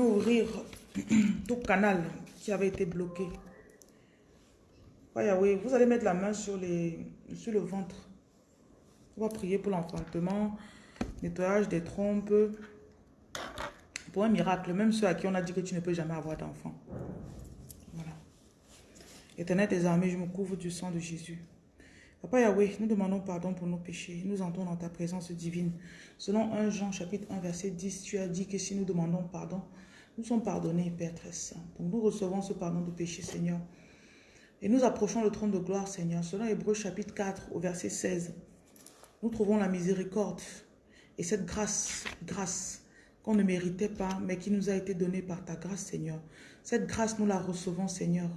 ouvrir tout canal qui avait été bloqué. Yahweh, vous allez mettre la main sur, sur le ventre. On va prier pour l'enfantement, nettoyage des trompes, pour un miracle, même ceux à qui on a dit que tu ne peux jamais avoir d'enfant. Voilà. Éternel des armées, je me couvre du sang de Jésus. Papa Yahweh, nous demandons pardon pour nos péchés. Nous entrons dans ta présence divine. Selon 1 Jean chapitre 1 verset 10, tu as dit que si nous demandons pardon, nous sommes pardonnés, Père très saint. Donc nous recevons ce pardon de péché, Seigneur. Et nous approchons le trône de gloire, Seigneur. Selon Hébreu chapitre 4 au verset 16, nous trouvons la miséricorde et cette grâce, grâce qu'on ne méritait pas, mais qui nous a été donnée par ta grâce, Seigneur. Cette grâce, nous la recevons, Seigneur.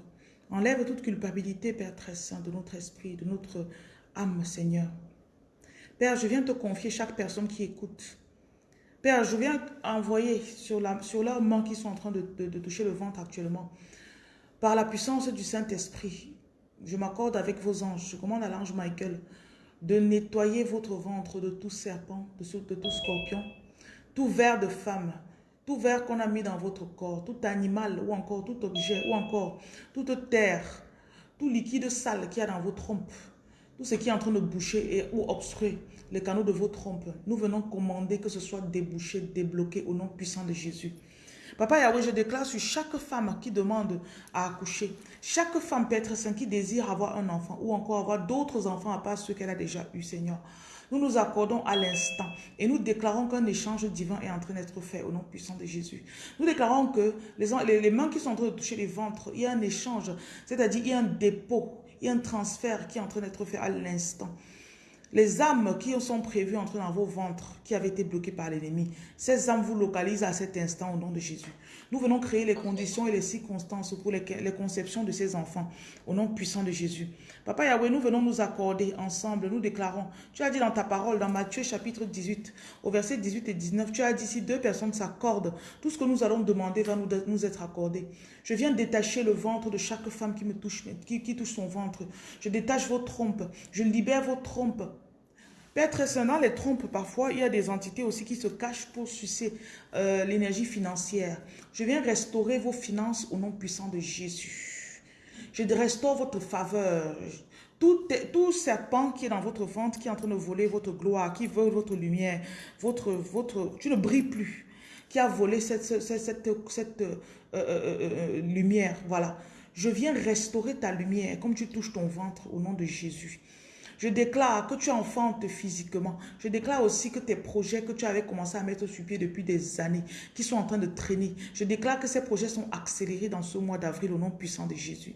Enlève toute culpabilité, Père très saint, de notre esprit, de notre âme, Seigneur. Père, je viens te confier chaque personne qui écoute. Père, je viens envoyer sur, la, leurs mains qui sont en train de, toucher le ventre actuellement. Par la puissance du Saint-Esprit, je m'accorde avec vos anges, je commande à l'ange Michael de nettoyer votre ventre de tout serpent, de, de tout scorpion, tout ver de femme, tout ver qu'on a mis dans votre corps, tout animal ou encore tout objet ou encore toute terre, tout liquide sale qu'il y a dans vos trompes, tout ce qui est en train de boucher et, ou obstruer les canaux de vos trompes, nous venons commander que ce soit débouché, débloqué au nom puissant de Jésus. Papa Yahweh, je déclare sur chaque femme qui demande à accoucher, chaque femme Père Saint qui désire avoir un enfant ou encore avoir d'autres enfants à part ceux qu'elle a déjà eu, Seigneur. Nous nous accordons à l'instant et nous déclarons qu'un échange divin est en train d'être fait au nom puissant de Jésus. Nous déclarons que les, mains qui sont en train de toucher les ventres, il y a un échange, c'est-à-dire il y a un dépôt, il y a un transfert qui est en train d'être fait à l'instant. Les âmes qui sont prévues entrer dans vos ventres, qui avaient été bloquées par l'ennemi, ces âmes vous localisent à cet instant au nom de Jésus. Nous venons créer les conditions et les circonstances pour les, conceptions de ces enfants au nom puissant de Jésus. Papa Yahweh, nous venons nous accorder ensemble, nous déclarons. Tu as dit dans ta parole, dans Matthieu chapitre 18, au verset 18 et 19, tu as dit si deux personnes s'accordent, tout ce que nous allons demander va nous, être accordé. Je viens détacher le ventre de chaque femme qui me touche, qui touche son ventre. Je détache vos trompes, je libère vos trompes. Père dans les trompes, parfois, il y a des entités aussi qui se cachent pour sucer euh, l'énergie financière. Je viens restaurer vos finances au nom puissant de Jésus. Je restaure votre faveur. Tout, tout serpent qui est dans votre ventre, qui est en train de voler votre gloire, qui veut votre lumière, votre, votre, tu ne brilles plus, qui a volé cette, cette, cette, euh, euh, lumière, voilà. Je viens restaurer ta lumière comme tu touches ton ventre au nom de Jésus. Je déclare que tu enfantes physiquement. Je déclare aussi que tes projets que tu avais commencé à mettre sur pied depuis des années, qui sont en train de traîner, je déclare que ces projets sont accélérés dans ce mois d'avril au nom puissant de Jésus.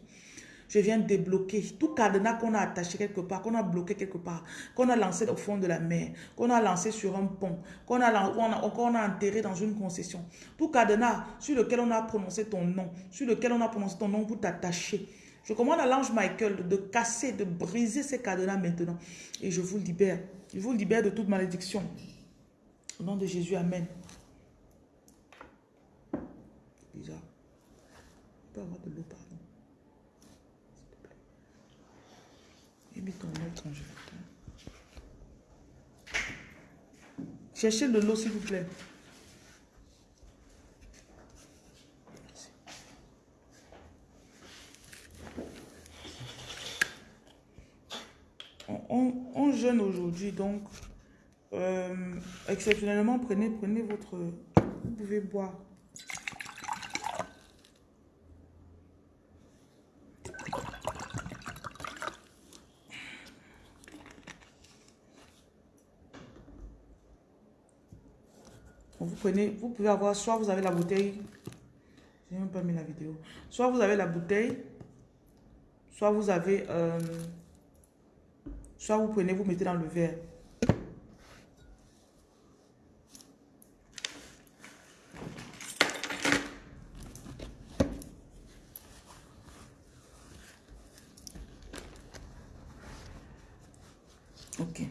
Je viens débloquer tout cadenas qu'on a attaché quelque part, qu'on a bloqué quelque part, qu'on a lancé au fond de la mer, qu'on a lancé sur un pont, qu'on a, a, a enterré dans une concession. Tout cadenas sur lequel on a prononcé ton nom, sur lequel on a prononcé ton nom pour t'attacher je commande à l'ange Michael de casser, de briser ces cadenas maintenant. Et je vous libère. Je vous libère de toute malédiction. Au nom de Jésus, Amen. Bizarre. Je peux avoir de l'eau, pardon. S'il te plaît. Et mets ton congélateur. Cherchez de l'eau, s'il vous plaît. on, aujourd'hui, donc euh, exceptionnellement, prenez, prenez votre... Vous pouvez boire. Vous prenez, vous pouvez avoir, soit vous avez la bouteille, j'ai même pas mis la vidéo, soit vous avez la bouteille, soit vous avez... Euh, Soit vous prenez, vous mettez dans le verre. Ok.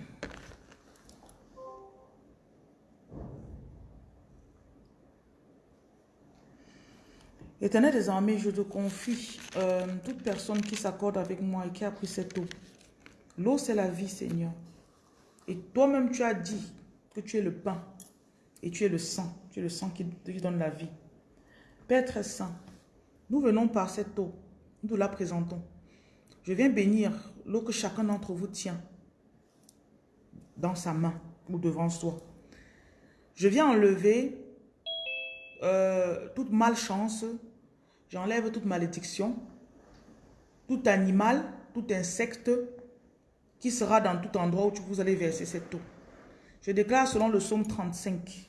Éternel des armées, je te confie euh, toute personne qui s'accorde avec moi et qui a pris cette eau. L'eau, c'est la vie, Seigneur. Et toi-même, tu as dit que tu es le pain et tu es le sang. Tu es le sang qui, te donne la vie. Père très saint, nous venons par cette eau, nous la présentons. Je viens bénir l'eau que chacun d'entre vous tient dans sa main ou devant soi. Je viens enlever euh, toute malchance, j'enlève toute malédiction, tout animal, tout insecte qui sera dans tout endroit où vous allez verser cette eau. Je déclare selon le psaume 35.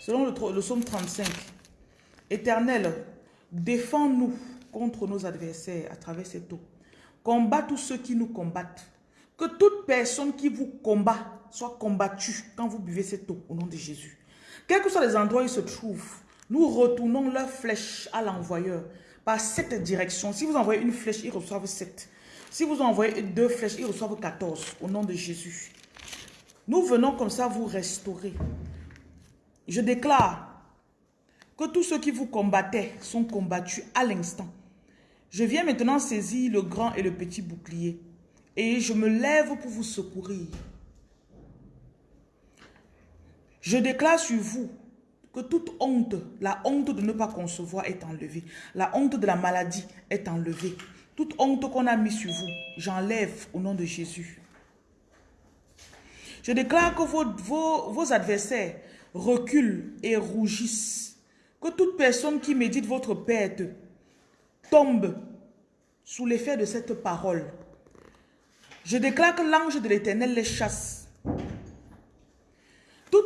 Selon le, le psaume 35, Éternel, défends-nous contre nos adversaires à travers cette eau. Combat tous ceux qui nous combattent. Que toute personne qui vous combat soit combattue quand vous buvez cette eau au nom de Jésus. Quels que soient les endroits où ils se trouvent, nous retournons leur flèche à l'envoyeur par cette direction. Si vous envoyez une flèche, ils reçoivent 7. Si vous envoyez deux flèches, ils reçoivent 14 au nom de Jésus. Nous venons comme ça vous restaurer. Je déclare que tous ceux qui vous combattaient sont combattus à l'instant. Je viens maintenant saisir le grand et le petit bouclier et je me lève pour vous secourir. Je déclare sur vous que toute honte, la honte de ne pas concevoir est enlevée. La honte de la maladie est enlevée. Toute honte qu'on a mis sur vous, j'enlève au nom de Jésus. Je déclare que vos, vos adversaires reculent et rougissent. Que toute personne qui médite votre perte tombe sous l'effet de cette parole. Je déclare que l'ange de l'éternel les chasse.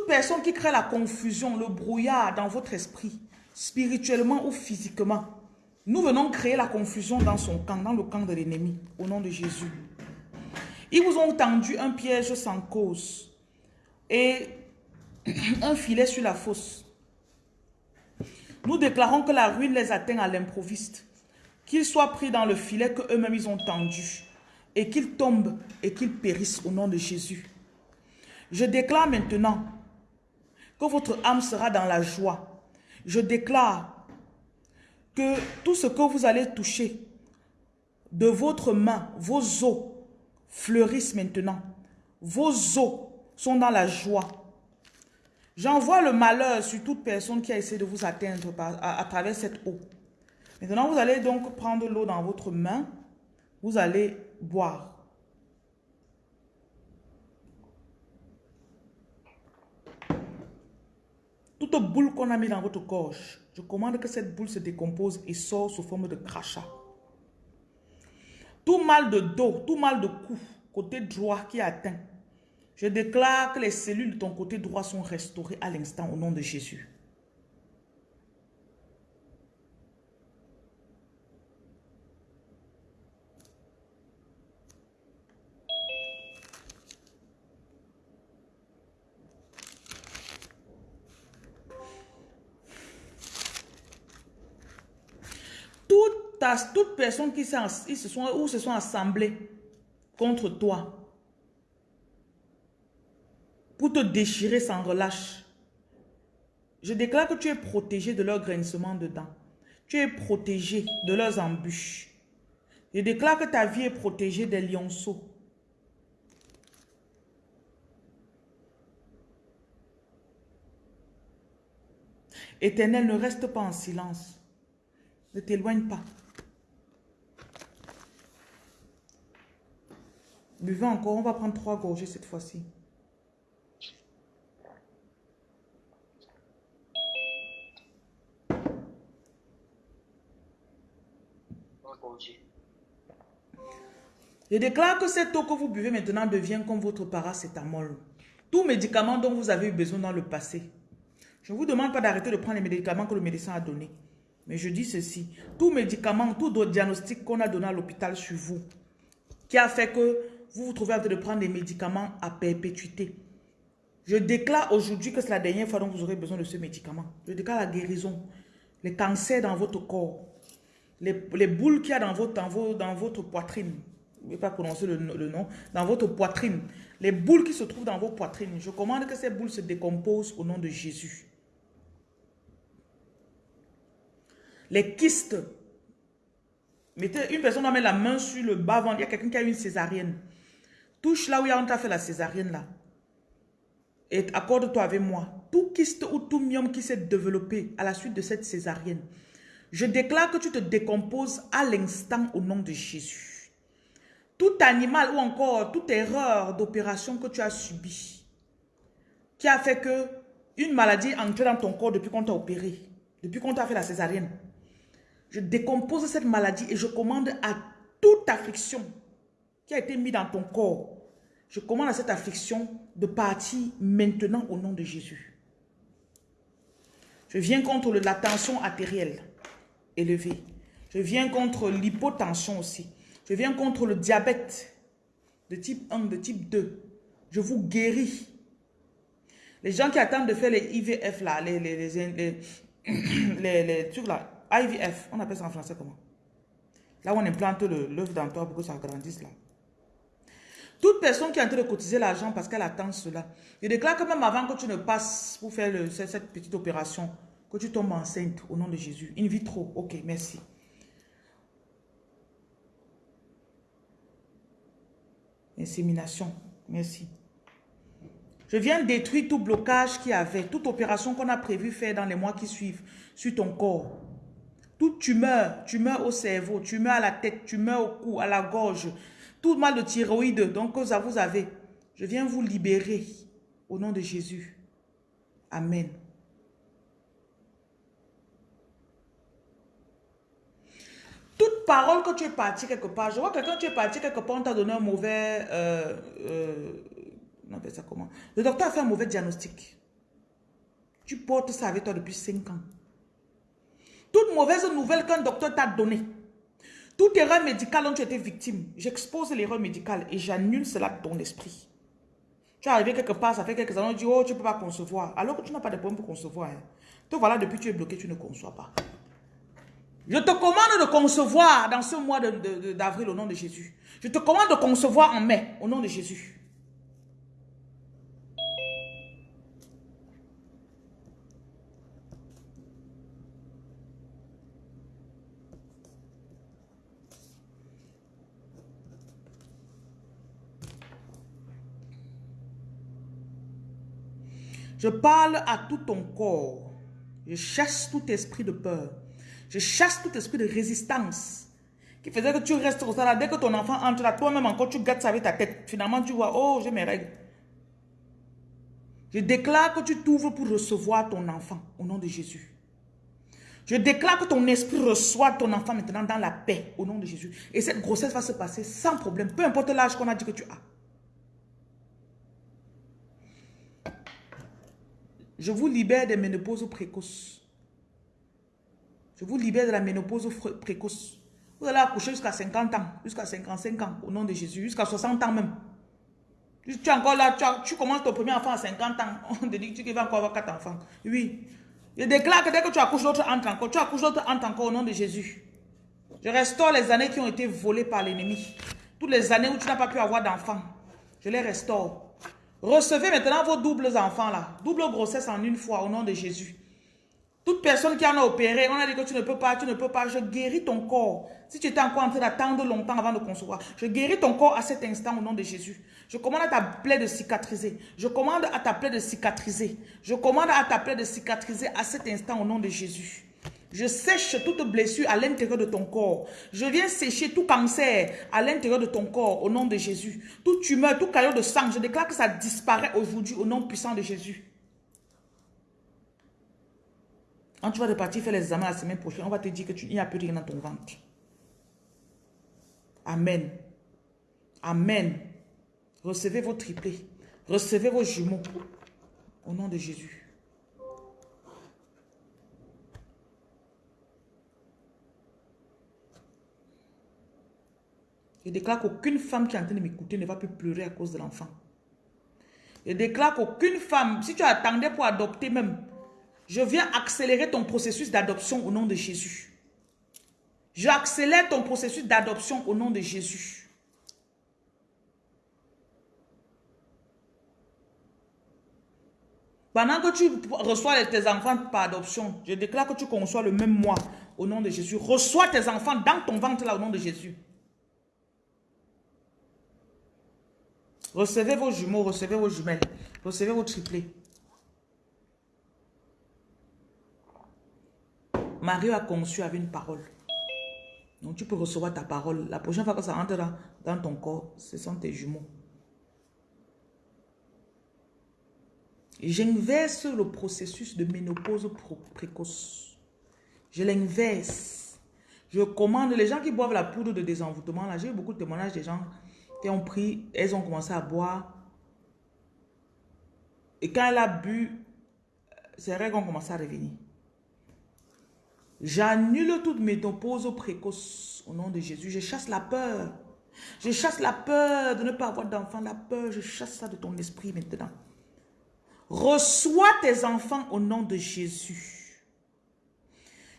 Toute personne qui crée la confusion, le brouillard dans votre esprit, spirituellement ou physiquement, nous venons créer la confusion dans son camp, dans le camp de l'ennemi, au nom de Jésus. Ils vous ont tendu un piège sans cause et un filet sur la fosse. Nous déclarons que la ruine les atteint à l'improviste, qu'ils soient pris dans le filet que eux-mêmes ils ont tendu et qu'ils tombent et qu'ils périssent au nom de Jésus. Je déclare maintenant que votre âme sera dans la joie. Je déclare que tout ce que vous allez toucher de votre main, vos os fleurissent maintenant. Vos os sont dans la joie. J'envoie le malheur sur toute personne qui a essayé de vous atteindre à, travers cette eau. Maintenant, vous allez donc prendre l'eau dans votre main. Vous allez boire. Toute boule qu'on a mis dans votre gorge, je commande que cette boule se décompose et sort sous forme de crachat. Tout mal de dos, tout mal de cou, côté droit qui atteint, je déclare que les cellules de ton côté droit sont restaurées à l'instant au nom de Jésus. Toute personne qui se sont, ou se sont assemblés contre toi pour te déchirer sans relâche. Je déclare que tu es protégé de leur grincement dedans. Tu es protégé de leurs embûches. Je déclare que ta vie est protégée des lionceaux. Éternel, ne reste pas en silence. Ne t'éloigne pas. Buvez encore, on va prendre trois gorgées cette fois-ci. Je déclare que cette eau que vous buvez maintenant devient comme votre paracétamol. Tout médicament dont vous avez eu besoin dans le passé. Je ne vous demande pas d'arrêter de prendre les médicaments que le médecin a donnés. Mais je dis ceci, tout médicament, tout diagnostic qu'on a donné à l'hôpital sur vous, qui a fait que vous vous trouvez en train de prendre des médicaments à perpétuité. Je déclare aujourd'hui que c'est la dernière fois dont vous aurez besoin de ce médicament. Je déclare la guérison, les cancers dans votre corps, les, boules qu'il y a dans votre, dans, dans votre poitrine. Je ne vais pas prononcer le, le, nom. Dans votre poitrine. Les boules qui se trouvent dans vos poitrines. Je commande que ces boules se décomposent au nom de Jésus. Les kystes. Mettez, une personne doit mettre la main sur le bas-ventre. Il y a quelqu'un qui a une césarienne Touche là où on t'a fait la césarienne là. Et accorde-toi avec moi. Tout kyste ou tout myome qui s'est développé à la suite de cette césarienne. Je déclare que tu te décomposes à l'instant au nom de Jésus. Tout animal ou encore toute erreur d'opération que tu as subie, qui a fait que une maladie est entrée dans ton corps depuis qu'on t'a opéré, depuis qu'on t'a fait la césarienne. Je décompose cette maladie et je commande à toute affliction qui a été mise dans ton corps. Je commande à cette affliction de partir maintenant au nom de Jésus. Je viens contre la tension artérielle élevée. Je viens contre l'hypotension aussi. Je viens contre le diabète de type 1, de type 2. Je vous guéris. Les gens qui attendent de faire les IVF là, les, les, les, trucs là, IVF, on appelle ça en français comment? Là où on implante l'œuf dans toi pour que ça grandisse là. Toute personne qui est en train de cotiser l'argent parce qu'elle attend cela, je déclare que même avant que tu ne passes pour faire cette petite opération, que tu tombes enceinte au nom de Jésus. In vitro, ok, merci. Insémination, merci. Je viens détruire tout blocage qu'il y avait, toute opération qu'on a prévu faire dans les mois qui suivent sur ton corps. Toute tumeur, tumeur au cerveau, tumeur à la tête, tumeur au cou, à la gorge, tout mal de thyroïde, donc que vous avez. Je viens vous libérer au nom de Jésus. Amen. Toute parole que tu es parti quelque part, je vois que quand tu es parti quelque part, on t'a donné un mauvais... Euh, euh, ça comment? Le docteur a fait un mauvais diagnostic. Tu portes ça avec toi depuis 5 ans. Toute mauvaise nouvelle qu'un docteur t'a donnée, toute erreur médicale dont tu étais victime, j'expose l'erreur médicale et j'annule cela de ton esprit. Tu es arrivé quelque part, ça fait quelques années, on dit, oh, tu ne peux pas concevoir. Alors que tu n'as pas de problème pour concevoir. Hein. Voilà, depuis tu es bloqué, tu ne conçois pas. Je te commande de concevoir dans ce mois d'avril au nom de Jésus. Je te commande de concevoir en mai au nom de Jésus. Je parle à tout ton corps. Je chasse tout esprit de peur. Je chasse tout esprit de résistance qui faisait que tu restes au là. Dès que ton enfant entre là, toi-même encore, tu gâtes ça avec ta tête. Finalement, tu vois, oh, j'ai mes règles. Je déclare que tu t'ouvres pour recevoir ton enfant au nom de Jésus. Je déclare que ton esprit reçoit ton enfant maintenant dans la paix au nom de Jésus. Et cette grossesse va se passer sans problème, peu importe l'âge qu'on a dit que tu as. Je vous libère des ménopauses précoces. Je vous libère de la ménopause précoce. Vous allez accoucher jusqu'à 50 ans, jusqu'à 55 ans, au nom de Jésus, jusqu'à 60 ans même. Tu es encore là, tu, commences ton premier enfant à 50 ans, on te dit que tu vas encore avoir 4 enfants. Oui. Je déclare que dès que tu accouches, l'autre entre encore. Tu accouches, l'autre entre encore au nom de Jésus. Je restaure les années qui ont été volées par l'ennemi. Toutes les années où tu n'as pas pu avoir d'enfants. Je les restaure. Recevez maintenant vos doubles enfants là. Double grossesse en une fois au nom de Jésus. Toute personne qui en a opéré, on a dit que tu ne peux pas, tu ne peux pas. Je guéris ton corps. Si tu étais encore en train d'attendre longtemps avant de concevoir, je guéris ton corps à cet instant au nom de Jésus. Je commande à ta plaie de cicatriser. Je commande à ta plaie de cicatriser. Je commande à ta plaie de cicatriser à cet instant au nom de Jésus. Je sèche toute blessure à l'intérieur de ton corps. Je viens sécher tout cancer à l'intérieur de ton corps au nom de Jésus. Toute tumeur, tout caillot de sang, je déclare que ça disparaît aujourd'hui au nom puissant de Jésus. Quand tu vas repartir faire les examens la semaine prochaine, on va te dire qu'il n'y a plus rien dans ton ventre. Amen. Amen. Recevez vos triplés. Recevez vos jumeaux. Au nom de Jésus. Je déclare qu'aucune femme qui est en train de m'écouter ne va plus pleurer à cause de l'enfant. Je déclare qu'aucune femme, si tu attendais pour adopter même, je viens accélérer ton processus d'adoption au nom de Jésus. J'accélère ton processus d'adoption au nom de Jésus. Pendant que tu reçois tes enfants par adoption, je déclare que tu conçois le même mois au nom de Jésus. Reçois tes enfants dans ton ventre là au nom de Jésus. Recevez vos jumeaux, recevez vos jumelles, recevez vos triplés. Marie a conçu avec une parole. Donc tu peux recevoir ta parole. La prochaine fois que ça rentre dans, ton corps, ce sont tes jumeaux. J'inverse le processus de ménopause précoce. Je l'inverse. Je commande les gens qui boivent la poudre de désenvoûtement. Là, j'ai eu beaucoup de témoignages des gens qui ont pris, elles ont commencé à boire. Et quand elle a bu, ses règles ont commencé à revenir. J'annule toute ménopause précoce au nom de Jésus. Je chasse la peur. Je chasse la peur de ne pas avoir d'enfant. La peur, je chasse ça de ton esprit maintenant. Reçois tes enfants au nom de Jésus.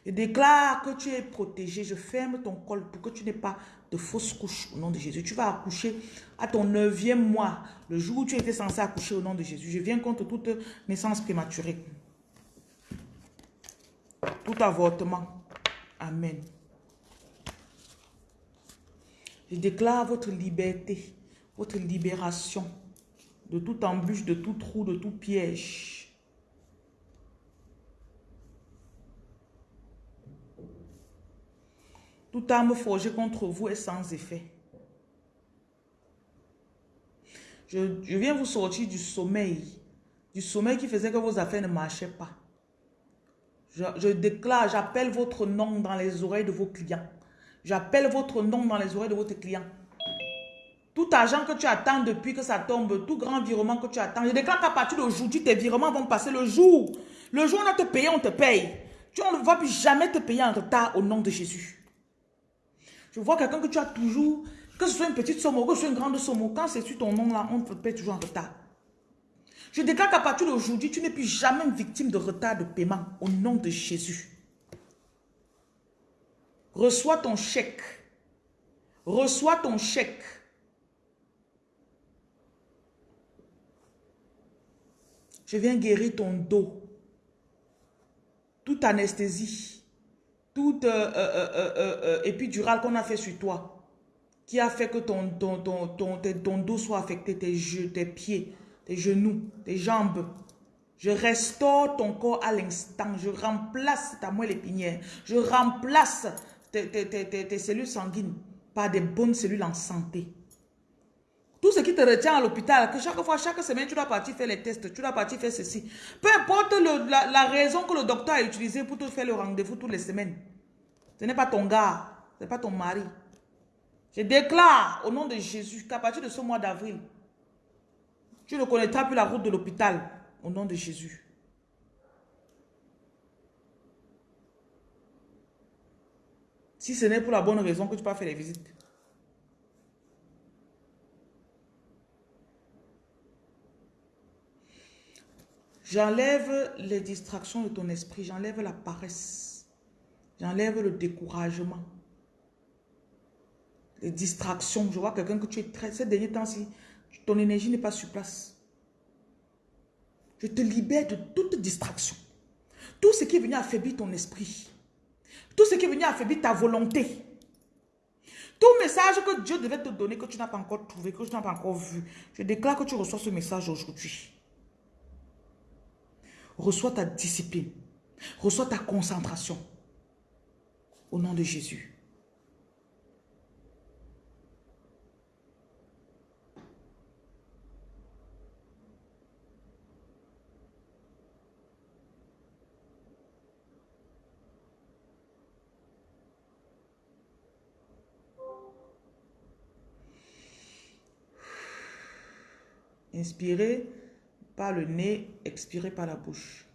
Je déclare que tu es protégé. Je ferme ton col pour que tu n'aies pas de fausses couches au nom de Jésus. Tu vas accoucher à ton neuvième mois, le jour où tu étais censé accoucher au nom de Jésus. Je viens contre toute naissance prématurée. Tout avortement. Amen. Je déclare votre liberté, votre libération de toute embûche, de tout trou, de tout piège. Toute arme forgée contre vous est sans effet. Je, viens vous sortir du sommeil. Du sommeil qui faisait que vos affaires ne marchaient pas. Je, déclare, j'appelle votre nom dans les oreilles de vos clients. J'appelle votre nom dans les oreilles de votre clients. Tout argent que tu attends depuis que ça tombe, tout grand virement que tu attends, je déclare qu'à partir d'aujourd'hui, tes virements vont passer le jour. Le jour où on a te payé, on te paye. Tu ne vas plus jamais te payer en retard au nom de Jésus. Je vois quelqu'un que tu as toujours, que ce soit une petite somme ou que ce soit une grande somme, quand c'est sur ton nom là, on te paye toujours en retard. Je déclare qu'à partir d'aujourd'hui, tu n'es plus jamais victime de retard de paiement au nom de Jésus. Reçois ton chèque. Reçois ton chèque. Je viens guérir ton dos. Toute anesthésie, toute euh, euh, euh, épidurale qu'on a fait sur toi, qui a fait que ton, ton, ton, ton, dos soit affecté, tes, jeux, tes pieds, tes genoux, tes jambes. Je restaure ton corps à l'instant. Je remplace ta moelle épinière. Je remplace tes, tes, cellules sanguines par des bonnes cellules en santé. Tout ce qui te retient à l'hôpital, que chaque fois, chaque semaine, tu dois partir faire les tests, tu dois partir faire ceci. Peu importe la, raison que le docteur a utilisée pour te faire le rendez-vous toutes les semaines. Ce n'est pas ton gars, ce n'est pas ton mari. Je déclare au nom de Jésus qu'à partir de ce mois d'avril, tu ne connaîtras plus la route de l'hôpital au nom de Jésus. Si ce n'est pour la bonne raison que tu pas faire les visites. J'enlève les distractions de ton esprit. J'enlève la paresse. J'enlève le découragement. Les distractions. Je vois quelqu'un que tu es très... Ces derniers temps-ci, ton énergie n'est pas sur place. Je te libère de toute distraction. Tout ce qui est venu affaiblir ton esprit. Tout ce qui est venu affaiblir ta volonté. Tout message que Dieu devait te donner, que tu n'as pas encore trouvé, que tu n'as pas encore vu. Je déclare que tu reçois ce message aujourd'hui. Reçois ta discipline. Reçois ta concentration. Au nom de Jésus. Inspirez par le nez, expirez par la bouche.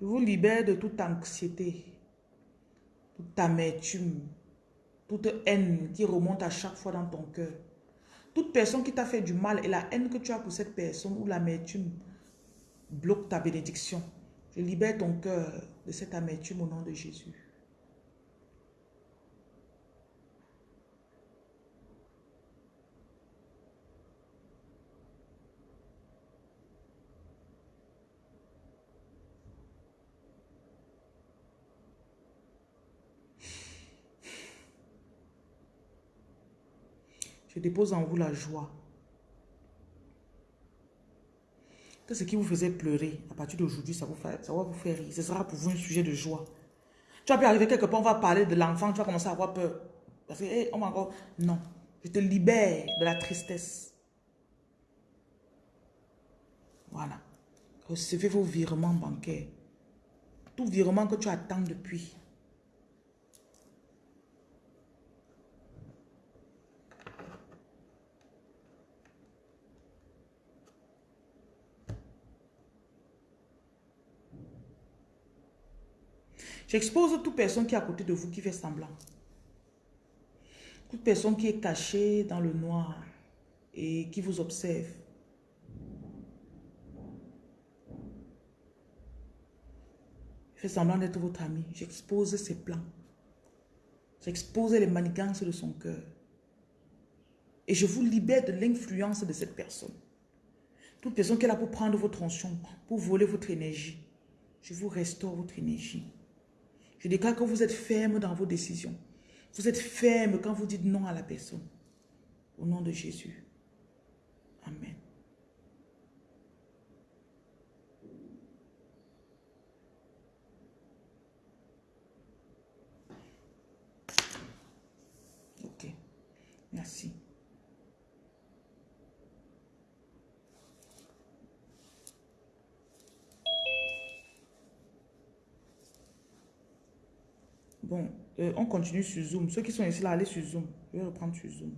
Je vous libère de toute anxiété, toute amertume, toute haine qui remonte à chaque fois dans ton cœur. Toute personne qui t'a fait du mal et la haine que tu as pour cette personne ou l'amertume bloque ta bénédiction. Je libère ton cœur de cette amertume au nom de Jésus. Je dépose en vous la joie. Que ce qui vous faisait pleurer, à partir d'aujourd'hui, ça, ça va vous faire rire. Ce sera pour vous un sujet de joie. Tu vas pu arriver quelque part, on va parler de l'enfant, tu vas commencer à avoir peur. Parce que. Non. Je te libère de la tristesse. Voilà. Recevez vos virements bancaires. Tout virement que tu attends depuis. J'expose toute personne qui est à côté de vous qui fait semblant. Toute personne qui est cachée dans le noir et qui vous observe. Fait semblant d'être votre ami. J'expose ses plans. J'expose les manigances de son cœur. Et je vous libère de l'influence de cette personne. Toute personne qui est là pour prendre votre onction, pour voler votre énergie. Je vous restaure votre énergie. Je déclare que vous êtes ferme dans vos décisions. Vous êtes ferme quand vous dites non à la personne. Au nom de Jésus. Amen. Ok. Merci. Bon, euh, on continue sur Zoom. Ceux qui sont ici là, allez sur Zoom. Je vais reprendre sur Zoom.